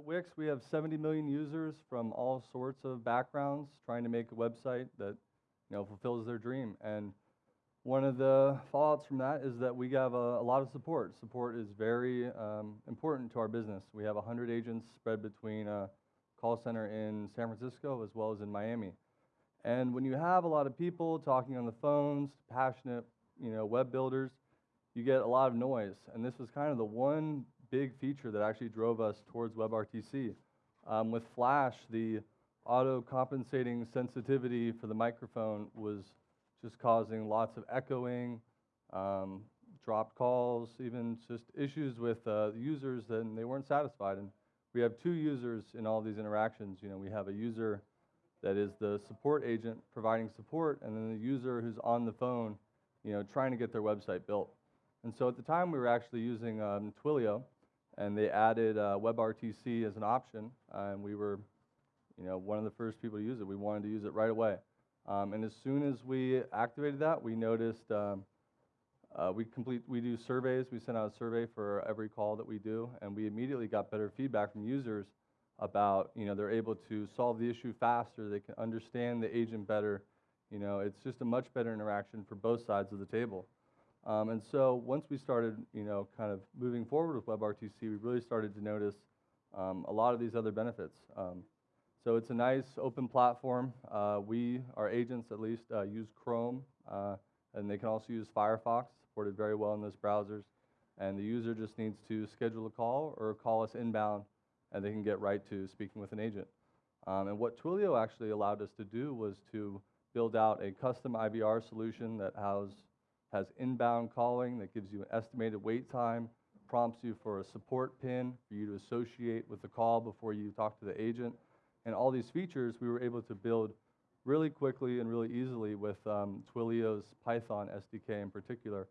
At Wix, we have 70 million users from all sorts of backgrounds trying to make a website that you know fulfills their dream. And one of the fallouts from that is that we have a, a lot of support. Support is very um, important to our business. We have 100 agents spread between a call center in San Francisco as well as in Miami. And when you have a lot of people talking on the phones, passionate, you know, web builders, you get a lot of noise. And this was kind of the one big feature that actually drove us towards WebRTC. Um, with Flash, the auto compensating sensitivity for the microphone was just causing lots of echoing, um, dropped calls, even just issues with uh, users, and they weren't satisfied. And we have two users in all these interactions. You know, we have a user that is the support agent providing support, and then the user who's on the phone, you know, trying to get their website built. And so at the time, we were actually using um, Twilio, and they added uh, WebRTC as an option, and we were, you know, one of the first people to use it. We wanted to use it right away. Um, and as soon as we activated that, we noticed um, uh, we complete we do surveys. We send out a survey for every call that we do, and we immediately got better feedback from users about you know they're able to solve the issue faster. They can understand the agent better. You know, it's just a much better interaction for both sides of the table. Um, and so once we started, you know, kind of moving forward with WebRTC, we really started to notice um, a lot of these other benefits. Um, so it's a nice open platform. Uh, we, our agents at least, uh, use Chrome, uh, and they can also use Firefox, supported very well in those browsers. And the user just needs to schedule a call or call us inbound, and they can get right to speaking with an agent. Um, and what Twilio actually allowed us to do was to build out a custom IVR solution that has, has inbound calling that gives you an estimated wait time, prompts you for a support pin for you to associate with the call before you talk to the agent, and all these features we were able to build really quickly and really easily with um, Twilio's Python SDK in particular.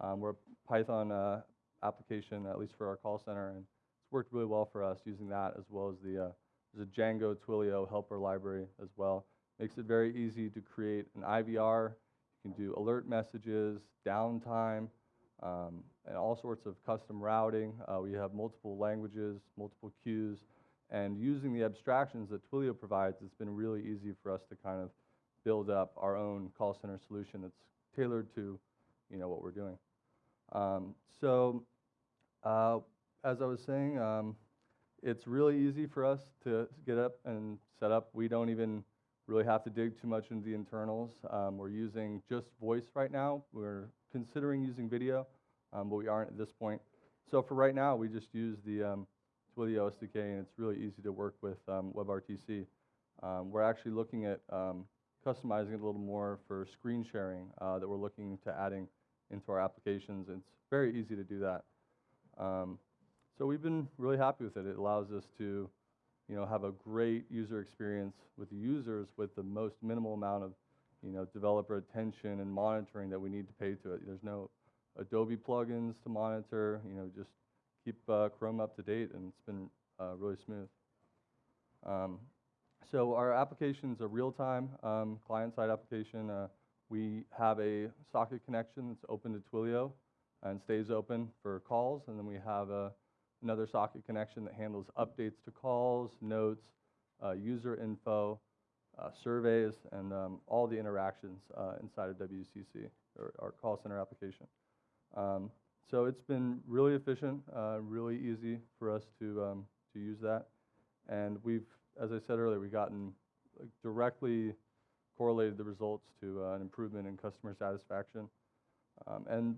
Um, we're a Python uh, application, at least for our call center, and it's worked really well for us using that as well as the uh, there's a Django Twilio helper library as well. Makes it very easy to create an IVR. Can do alert messages, downtime, um, and all sorts of custom routing. Uh, we have multiple languages, multiple queues, and using the abstractions that Twilio provides, it's been really easy for us to kind of build up our own call center solution that's tailored to you know, what we're doing. Um, so uh, as I was saying, um, it's really easy for us to get up and set up. We don't even really have to dig too much into the internals. Um, we're using just voice right now. We're considering using video, um, but we aren't at this point. So for right now, we just use the um, Twilio SDK, and it's really easy to work with um, WebRTC. Um, we're actually looking at um, customizing it a little more for screen sharing uh, that we're looking to adding into our applications. It's very easy to do that. So we've been really happy with it. It allows us to you know, have a great user experience with the users with the most minimal amount of you know, developer attention and monitoring that we need to pay to it. There's no Adobe plugins to monitor, you know, just keep uh, Chrome up to date, and it's been uh, really smooth. Um, so our application is a real-time um, client-side application. Uh, we have a socket connection that's open to Twilio and stays open for calls, and then we have a, another socket connection that handles updates to calls, notes, uh, user info, uh, surveys, and um, all the interactions uh, inside of WCC, or our call center application. Um, so it's been really efficient, uh, really easy for us to, um, to use that. And we've, as I said earlier, we've gotten directly correlated the results to uh, an improvement in customer satisfaction. Um, and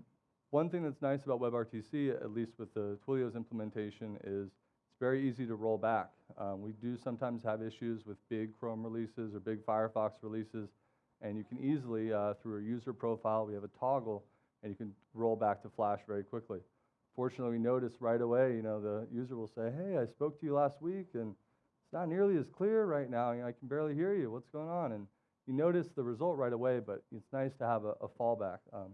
one thing that's nice about WebRTC, at least with the Twilio's implementation, is it's very easy to roll back. Um, we do sometimes have issues with big Chrome releases or big Firefox releases, and you can easily, uh, through a user profile, we have a toggle and you can roll back to Flash very quickly. Fortunately, we notice right away, you know, the user will say, hey, I spoke to you last week, and it's not nearly as clear right now. You know, I can barely hear you. What's going on? And you notice the result right away, but it's nice to have a, a fallback. Um,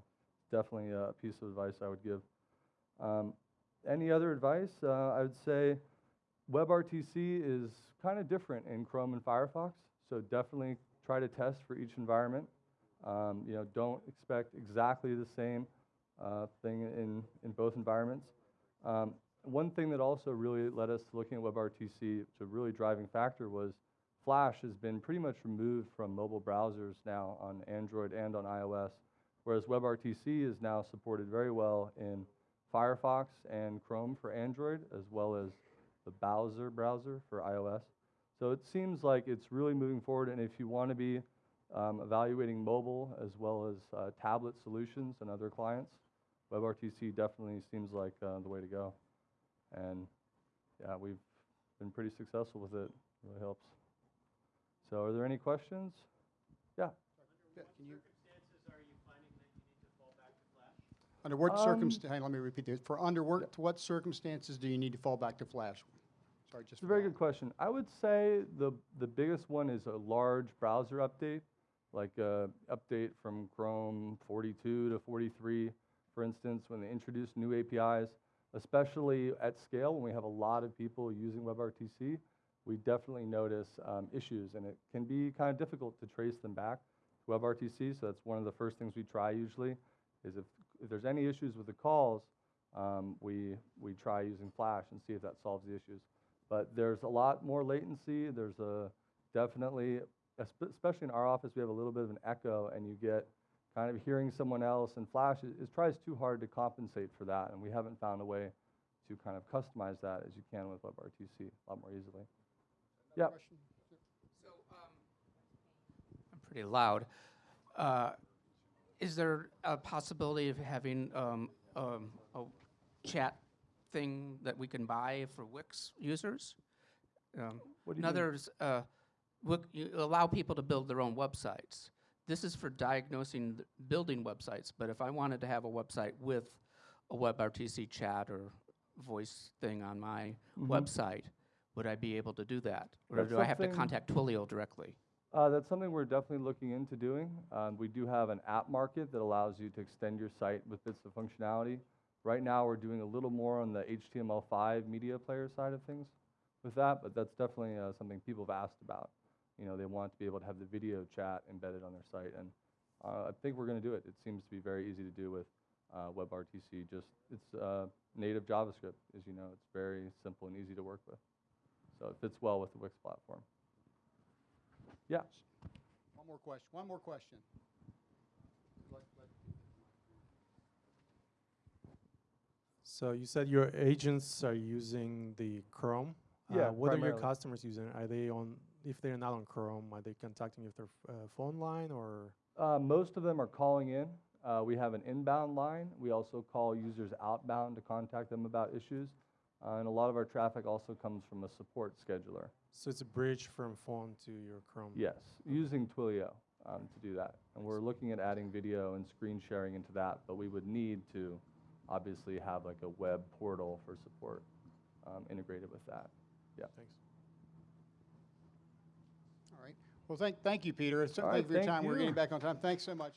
definitely a piece of advice I would give. Um, any other advice? Uh, I would say WebRTC is kind of different in Chrome and Firefox, so definitely try to test for each environment. Um, you know, don't expect exactly the same uh, thing in, in both environments. Um, one thing that also really led us to looking at WebRTC, to really driving factor was Flash has been pretty much removed from mobile browsers now on Android and on iOS, whereas WebRTC is now supported very well in Firefox and Chrome for Android, as well as the Bowser browser for iOS. So it seems like it's really moving forward, and if you want to be um, evaluating mobile as well as uh, tablet solutions and other clients, WebRTC definitely seems like uh, the way to go. And yeah, we've been pretty successful with it. it Really helps. So, are there any questions? Yeah, Can you, circumstances are you finding that you need to fall back to Flash? Under what Um, circumstance, let me repeat this. For under what, to what circumstances do you need to fall back to Flash? Sorry, just. It's a very good question. I would say the the biggest one is a large browser update, like a update from Chrome 42 to 43, for instance, when they introduce new APIs, especially at scale when we have a lot of people using WebRTC, we definitely notice um, issues, and it can be kind of difficult to trace them back to WebRTC. So that's one of the first things we try usually, is if if there's any issues with the calls, um, we we try using Flash and see if that solves the issues but there's a lot more latency. There's a definitely, especially in our office, we have a little bit of an echo, and you get kind of hearing someone else. And Flash is, is tries too hard to compensate for that, and we haven't found a way to kind of customize that as you can with WebRTC a lot more easily. Another yeah. question? So, um, I'm pretty loud. Uh, Is there a possibility of having um, um, a chat thing that we can buy for Wix users? Um, What do In you mean? others, uh, Wix- you allow people to build their own websites. This is for diagnosing, th- building websites, but if I wanted to have a website with a WebRTC chat or voice thing on my Mhm. website, would I be able to do that? Or That's do I have to something- contact Twilio directly? Uh, that's something we're definitely looking into doing. Um, we do have an app market that allows you to extend your site with bits of functionality. Right now, we're doing a little more on the HTML5 media player side of things with that, but that's definitely uh, something people have asked about. You know, they want to be able to have the video chat embedded on their site, and uh, I think we're going to do it. It seems to be very easy to do with uh, WebRTC. Just it's uh, native JavaScript, as you know. It's very simple and easy to work with, so it fits well with the Wix platform. Yeah. One more question, one more question. Let- let- So you said your agents are using the Chrome. Yeah, Uh, what are your customers using? Are they on? If they're not on Chrome, are they contacting you with their f- uh, phone line or? Uh, most of them are calling in. Uh, we have an inbound line. We also call users outbound to contact them about issues. Uh, and a lot of our traffic also comes from a support scheduler. So it's a bridge from phone to your Chrome. Yes, using Twilio um, to do that. And we're looking at adding video and screen sharing into that, but we would need to obviously have like a web portal for support um, integrated with that. Yeah. Thanks. All right. Well, thank, thank you, Peter. So- All Thank right, you for your time. We're getting back on time. Thanks so much.